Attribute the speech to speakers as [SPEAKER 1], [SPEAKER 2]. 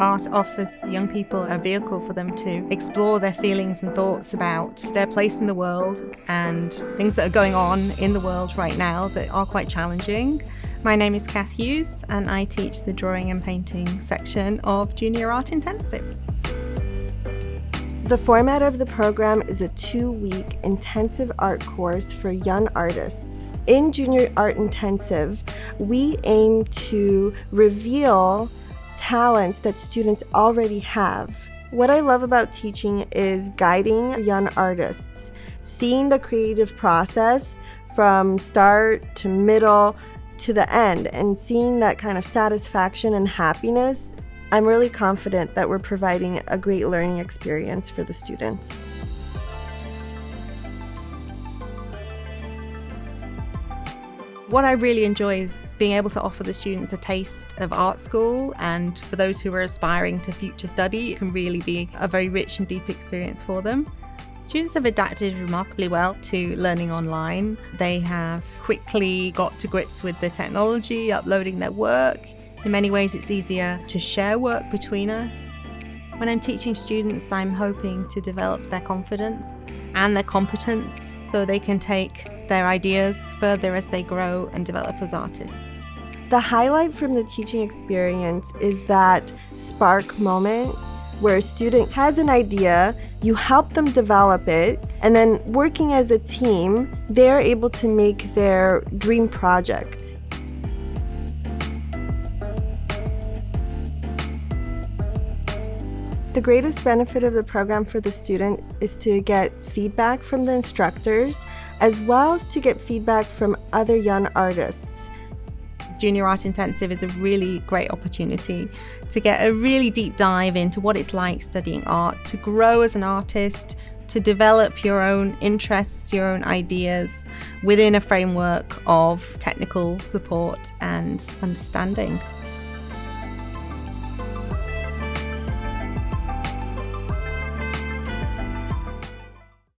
[SPEAKER 1] Art offers young people a vehicle for them to explore their feelings and thoughts about their place in the world and things that are going on in the world right now that are quite challenging.
[SPEAKER 2] My name is Kath Hughes and I teach the drawing and painting section of Junior Art Intensive.
[SPEAKER 3] The format of the program is a two-week intensive art course for young artists. In Junior Art Intensive, we aim to reveal talents that students already have. What I love about teaching is guiding young artists, seeing the creative process from start to middle to the end and seeing that kind of satisfaction and happiness I'm really confident that we're providing a great learning experience for the students.
[SPEAKER 1] What I really enjoy is being able to offer the students a taste of art school and for those who are aspiring to future study, it can really be a very rich and deep experience for them. Students have adapted remarkably well to learning online. They have quickly got to grips with the technology, uploading their work, in many ways, it's easier to share work between us. When I'm teaching students, I'm hoping to develop their confidence and their competence so they can take their ideas further as they grow and develop as artists.
[SPEAKER 3] The highlight from the teaching experience is that spark moment where a student has an idea, you help them develop it, and then working as a team, they're able to make their dream project. The greatest benefit of the program for the student is to get feedback from the instructors, as well as to get feedback from other young artists.
[SPEAKER 1] Junior Art Intensive is a really great opportunity to get a really deep dive into what it's like studying art, to grow as an artist, to develop your own interests, your own ideas within a framework of technical support and understanding.